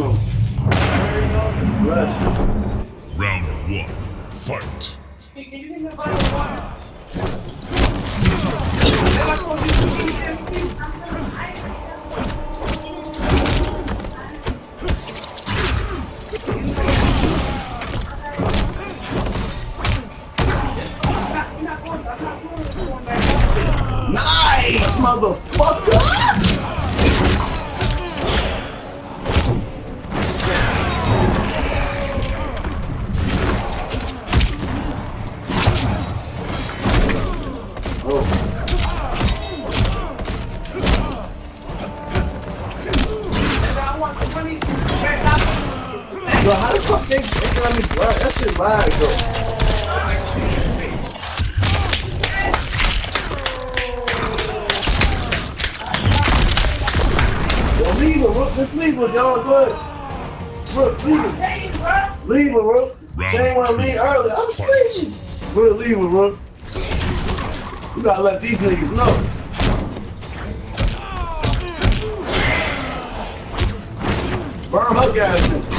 some. Blessings. Round one. Fight. Nice, motherfucker! Leave her, Rook. Just leave her, y'all. Go ahead. Rook, leave her. Leave her, Rook. She ain't want to leave early. I'm sleeping. Rook, leave her, Rook. You gotta let these niggas know. Burn her gas.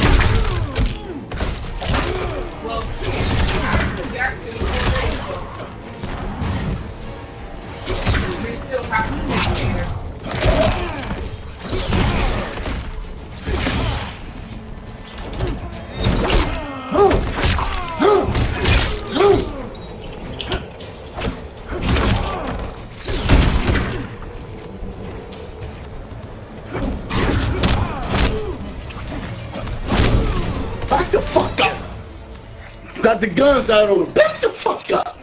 Got the guns out on him. Back the fuck up.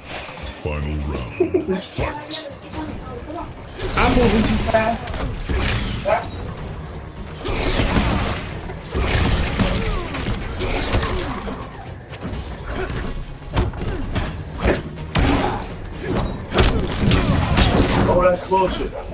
Final round. Fight. I'm moving too fast. Oh, that's bullshit.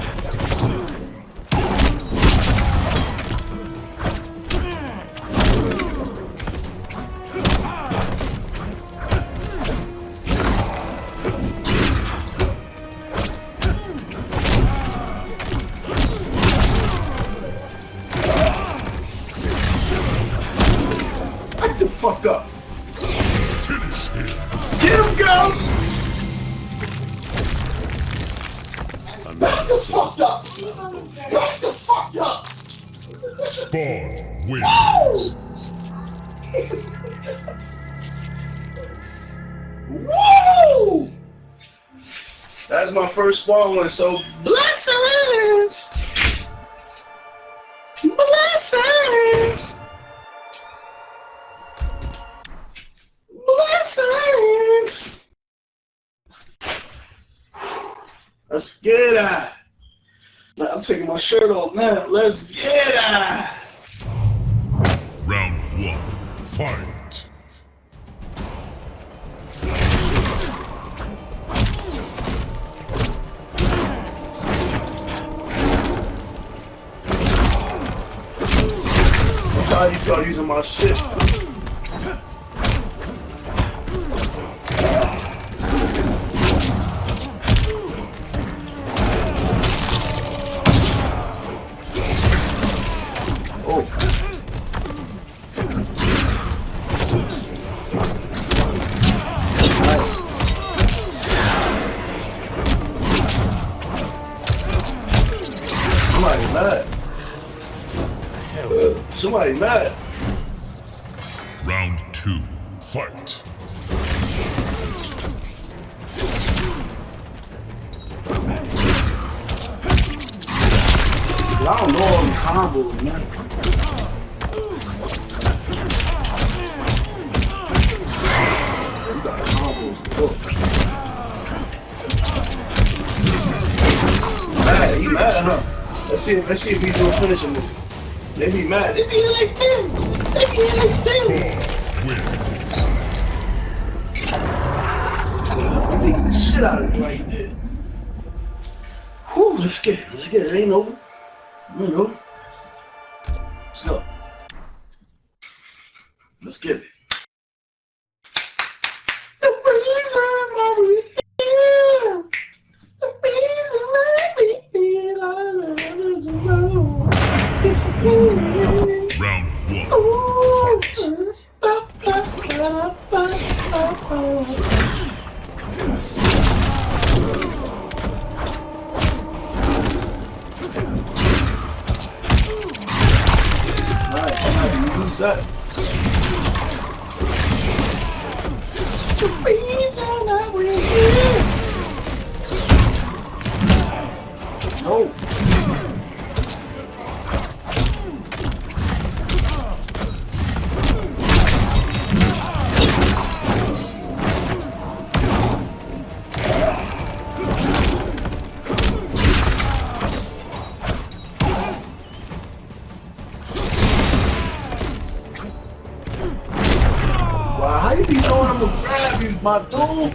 Back the fuck up! Spawn wins. Woo! That's my first spawn one, so blessings! Blessings! Blessings! Let's get it! I'm taking my shirt off now. Let's get it! Round one. Fight. I'm tired of using my shit. Somebody mad. Round two. Fight. I don't know the combos, man. You got combos. Look. Mad, he mad, huh? Let's see, if- let's see if he's doing finishing move. They be mad. They be like this. They be like this. Spawn wins. I the shit out of him right there. Whew, let's get it. Let's get it. It ain't over. It ain't over. Let's go. Let's get it. No. Wow, how I'm gonna grab my dude?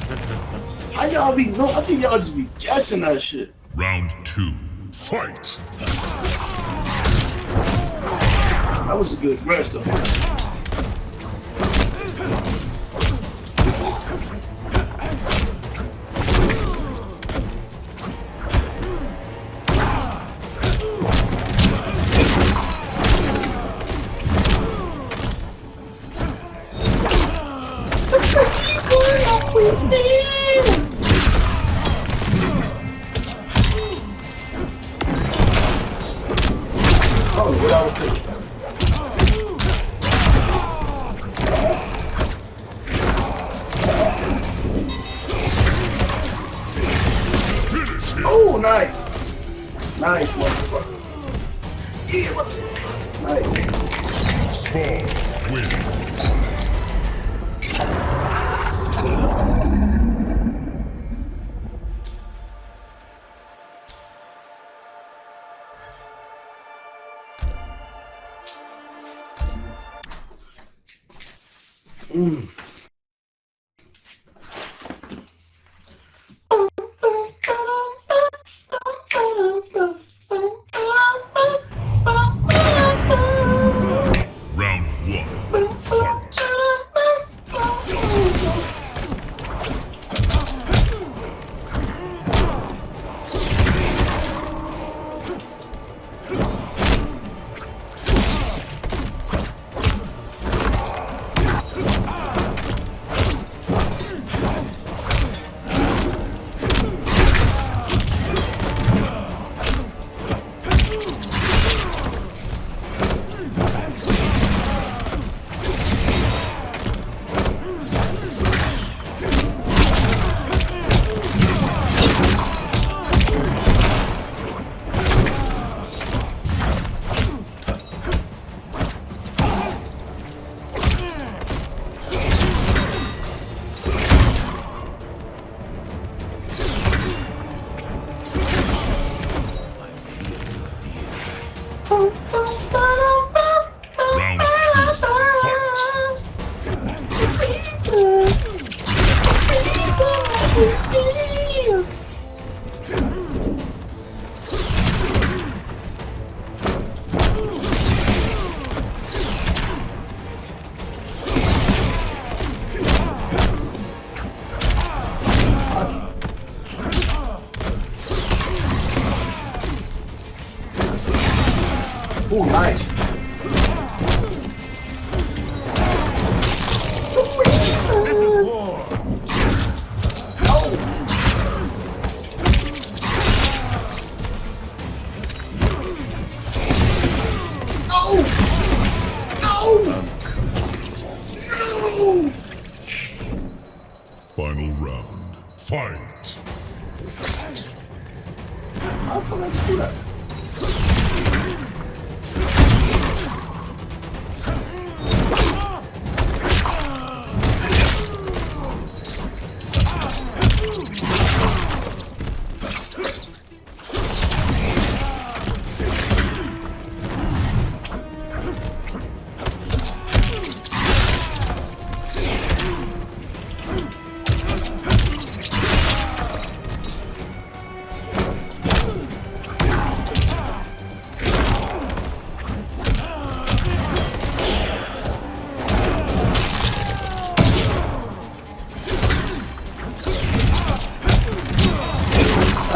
How y'all be know? I think y'all just be guessing that shit. Round two. Fight. That was a good rest though.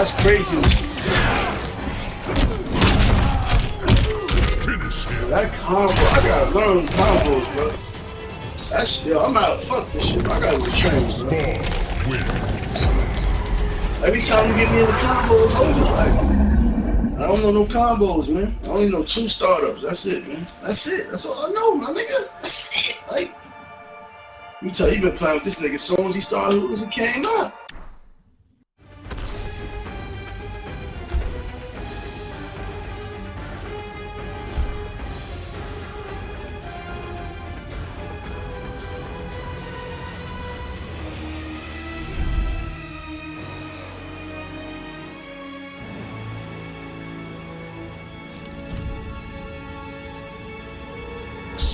That's crazy. Finish him. That combo, I gotta learn combos, bro. That's yo, I'm out. Fuck this shit. I gotta retrain. Spawn wins. Every time you get me in the combos, it's over. Like, I don't know no combos, man. I only know two startups. That's it, man. That's it. That's all I know, my nigga. That's it. Like, you tell you been playing with this nigga as soon as he started losing came out.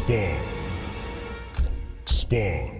Spawn. Spawn.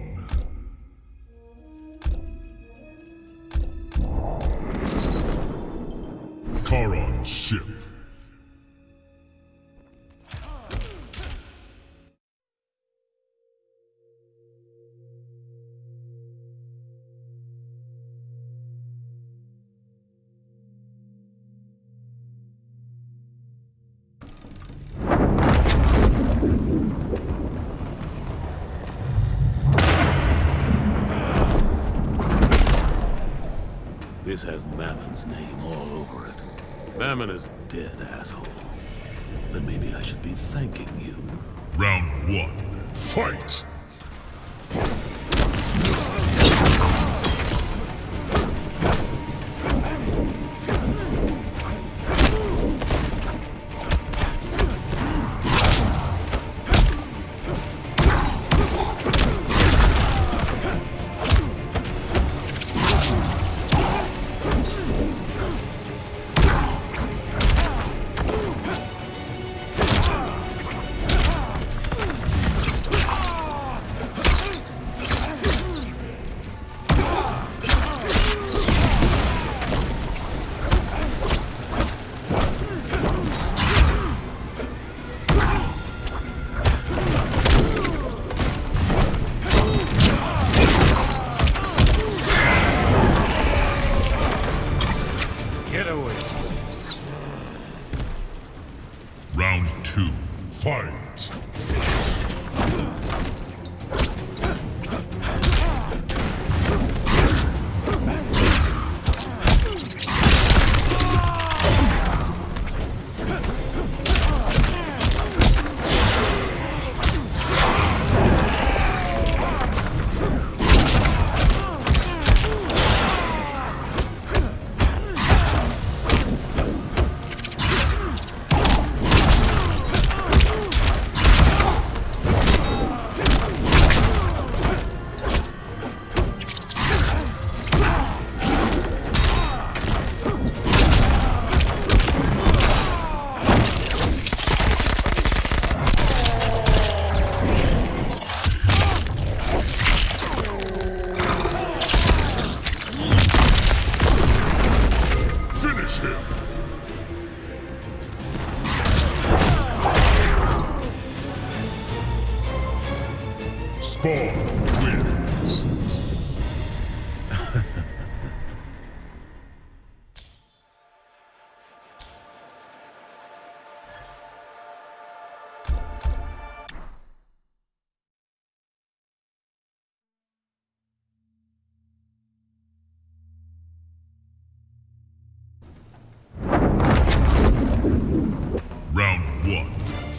This has Mammon's name all over it. Mammon is dead, asshole. Then maybe I should be thanking you. Round one. Fight!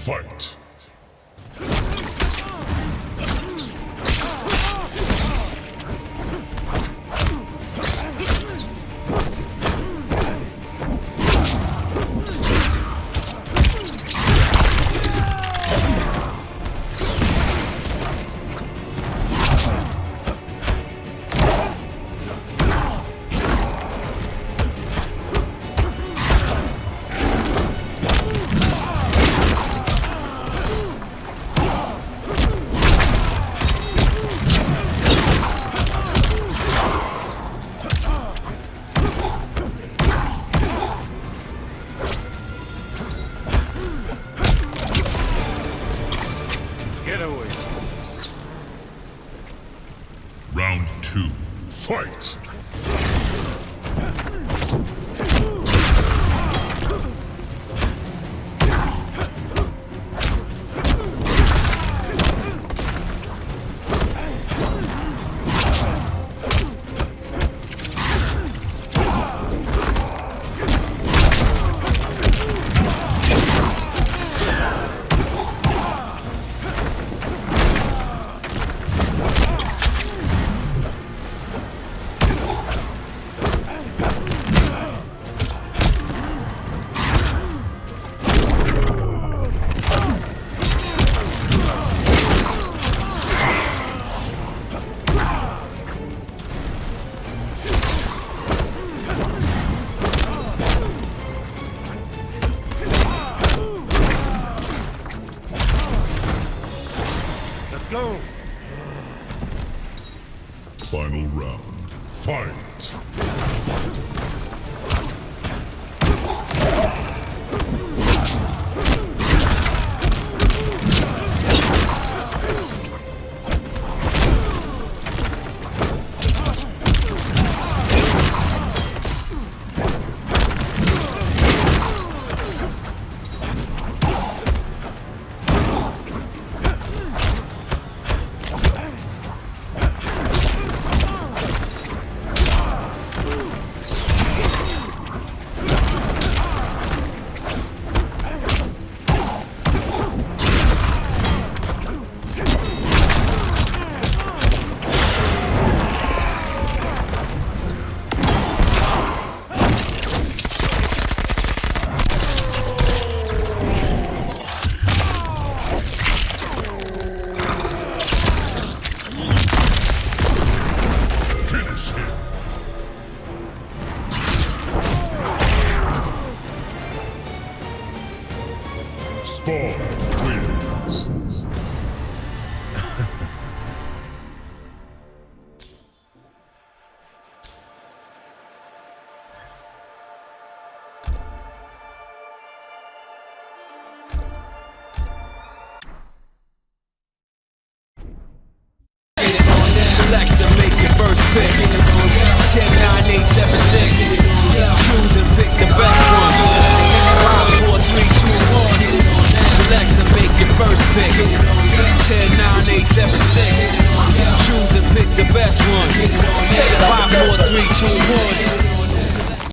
Fight!